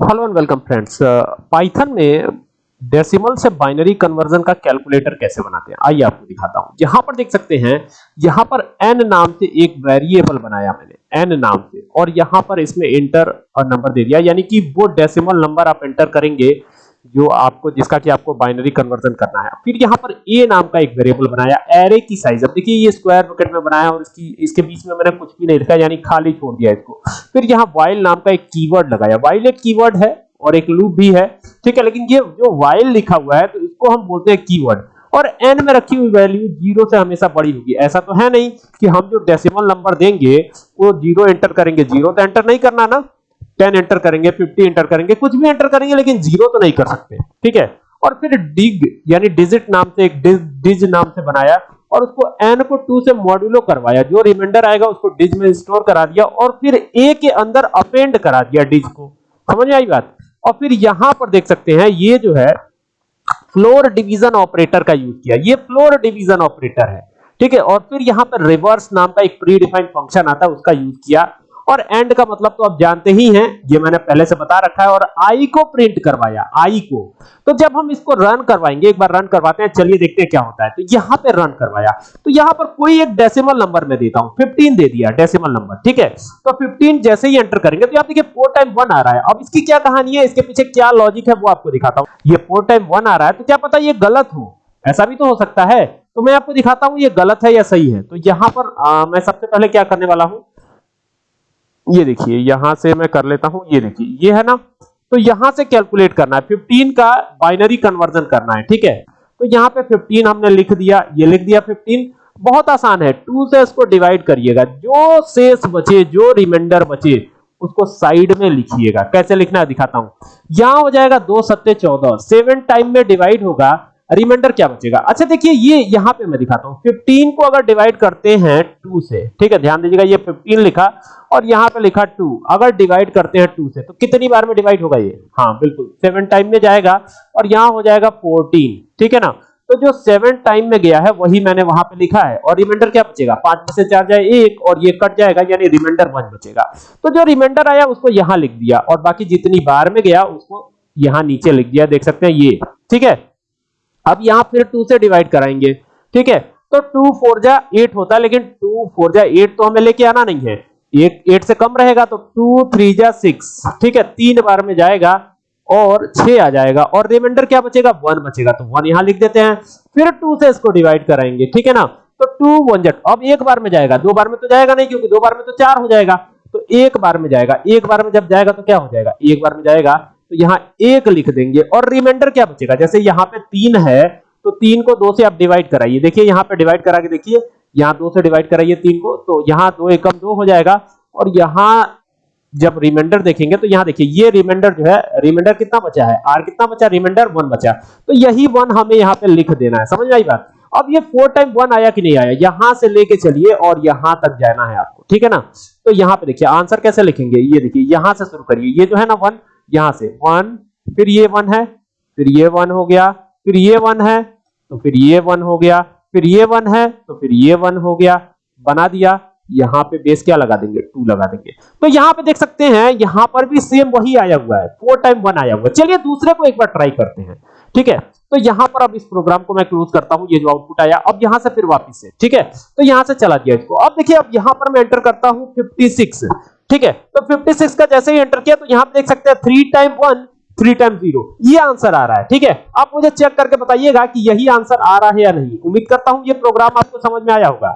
Hello and welcome friends Python में decimal से binary conversion का कैलकुलेटर कैसे बनाते हैं? आइए आपको दिखाता हूँ। यहाँ पर देख सकते हैं, यहाँ पर n नाम से एक वेरिएबल बनाया मैंने, n नाम से। और यहाँ पर इसमें इंटर और नंबर दे दिया। यानी कि वो डेसिमल नंबर आप एंटर करेंगे जो आपको, जिसका कि आपको बाइनरी कन्वर्जन करना है। फिर यहाँ पर ए नाम का एक वेरिएबल बनाया एरे की साइज़ अब देखिए, ये स्क्वायर ब्रैकेट में बनाया और इसकी, इसके बीच में मैंने कुछ भी नहीं लिखा, यानी खाली छोड़ दिया इसको। फिर यहाँ while नाम का एक कीवर्ड लगाया। while एक कीवर्ड है और एक लूप भी है, ठीक है, लेकिन ये जो while लिखा हुआ है तो इसको हम बोलते हैं कीवर्ड और n में रखी हुई वैल्यू ज़ीरो से हमेशा बड़ी होगी। ऐसा तो है नहीं कि हम जो डेसिमल नंबर देंगे, वो ज़ीरो एंटर करेंगे। ज़ीरो तो एंटर नहीं करना ना। 10 एंटर करेंगे 50 एंटर करेंगे कुछ भी एंटर करेंगे लेकिन ज़ीरो तो नहीं कर सकते ठीक है? और फिर डिग यानी डिजिट नाम से एक डिज, नाम से बनाया और उसको n को 2 से मॉड्यूलो करवाया। जो रिमाइंडर आएगा उसको डिज में स्टोर करा दिया और फिर ए के अंदर अपेंड करा दिया डिज को। समझ आई बात? और फिर यहाँ पर देख सकते हैं ये जो है फ्लोर डिवीज़न ऑपरेटर का यूज़ किया। ये फ्लोर डिवीज़न ऑपरेटर है ठीक है? और फिर यहाँ पर रिवर्स नाम का एक प्री डिफाइंड फ़ंक्शन आता है उसका यूज़ किया। और एंड का मतलब तो आप जानते ही हैं ये मैंने पहले से बता रखा है और आई को प्रिंट करवाया आई को। तो जब हम इसको रन करवाएँगे एक बार रन करवाते हैं चलिए देखते हैं क्या होता है। तो यहाँ पे रन करवाया। तो यहाँ पर कोई एक डेसिमल नंबर में देता हूँ 15 दे दिया डेसिमल नंबर ठीक है? तो 15 जैसे ही एंटर करेंगे तो आप देखिए 4 टाइम 1 आ रहा है। अब इसकी क्या कहानी है? इसके पीछे क्या लॉजिक है वो आपको दिखाता हूँ। ये 4 टाइम 1 आ रहा है तो क्या पता ये गलत हो? ऐसा भी तो हो सकता है। तो मैं आपको दिखाता हूँ ये गलत है या सही है। तो यहाँ पर आ, मैं सबसे पहले क्या करने वाला हूँ? ये देखिए, यहाँ से मैं कर लेता हूँ, ये देखिए, ये है ना? तो यहाँ से कैलकुलेट करना है। 15 का बाइनरी कन्वर्जन करना है, ठीक है? तो यहाँ पे 15 हमने लिख दिया, ये लिख दिया 15 बहुत आसान है 2 से इसको डिवाइड करिएगा। जो शेष बचे, जो रिमाइंडर बचे, उसको साइड में लिखिएगा। कैसे लिखना है, दिखाता हूँ। यहाँ हो जाएगा दो सत्ते चौदह। सेवन टाइम में डिवाइड होगा रिमाइंडर क्या बचेगा? अच्छा देखिए, ये यहाँ पे मैं दिखाता हूँ। 15 को अगर डिवाइड करते हैं 2 से, ठीक है, ध्यान दीजिएगा, ये 15 लिखा और यहाँ पे लिखा 2 अगर डिवाइड करते हैं 2 से तो कितनी बार में डिवाइड होगा ये? हाँ बिल्कुल 7 टाइम में जाएगा और यहाँ हो जाएगा 14 ठीक है ना? तो जो 7 टाइम में गया है, वही मैंने वहाँ पे लिखा है। और रिमाइंडर क्या बचेगा? पाँच से चार जाए एक और ये कट जाएगा, यानी रिमाइंडर वन बचेगा। तो जो रिमाइंडर आया, उसको यहाँ लिख दिया और बाकी जितनी बार में गया, उसको यहाँ नीचे लिख दिया, देख सकते हैं ये, ठीक है? अब यहाँ फिर 2 से डिवाइड कराएँगे, ठीक है? तो 2 4 जा 8 होता है लेकिन 2 4 जा 8 तो हमें लेके आना नहीं है। एक 8 से कम रहेगा तो 2 3 जा 6 ठीक है? तीन बार में जाएगा और 6 आ जाएगा और रिमाइंडर क्या बचेगा? 1 बचेगा। तो 1 यहाँ लिख देते हैं, फिर 2 से इसको डिवाइड कराएँगे, ठीक है ना? तो 2 1 जा, अब एक बार में जाएगा, दो बार में तो जाएगा नहीं, क्योंकि दो बार में तो चार हो जाएगा। तो एक बार में जाएगा, एक बार में जब जाएगा तो क्या हो जाएगा? एक बार में जाएगा तो यहाँ एक लिख देंगे और रिमाइंडर क्या बचेगा? जैसे यहाँ पे तीन है तो तीन को दो से आप डिवाइड कराइए। देखिए, यहाँ पे डिवाइड करा के देखिए, यहाँ दो से डिवाइड कराइए तीन को तो यहाँ दो एकम दो हो जाएगा। और यहाँ जब रिमाइंडर देखेंगे तो यहाँ देखिए, ये रिमाइंडर जो है रिमाइंडर कितना बचा है? आर कितना बचा? रिमाइंडर वन बचा। तो यही वन हमें यहाँ पे लिख देना है। समझ आई बात? अब ये फोर टाइम वन आया कि नहीं आया? यहाँ से लेके चलिए और यहाँ तक जाना है आपको। ठीक है ना? तो यहाँ पे देखिए आंसर कैसे लिखेंगे? ये देखिए, यहाँ से शुरू करिए। ये जो है ना वन यहाँ से वन, फिर ये वन है, फिर ये वन हो गया, फिर ये वन है तो फिर ये वन हो गया, फिर ये वन है तो फिर ये वन हो गया, बना दिया, यहाँ पे बेस क्या लगा देंगे? टू लगा देंगे। तो यहाँ पे देख सकते हैं, यहाँ पर भी सेम वही आया हुआ है फोर टाइम वन आया हुआ है। चलिए दूसरे को एक बार ट्राई करते हैं। ठीक है? तो यहाँ पर अब इस प्रोग्राम को मैं क्लोज करता हूँ, ये जो आउटपुट आया, अब यहाँ से फिर वापस से, ठीक है? तो यहाँ से चला दिया इसको। अब देखिए, अब यहाँ पर मैं एंटर करता हूँ 56 ठीक है? तो 56 का जैसे ही एंटर किया तो यहाँ पे देख सकते हैं three time one three time zero ये आंसर आ रहा है, ठीक है? आप मुझे चेक करके बताइएगा कि यही आंसर आ रहा है या नहीं। उम्मीद करता हूँ ये प्रोग्राम आपको समझ में आया होगा।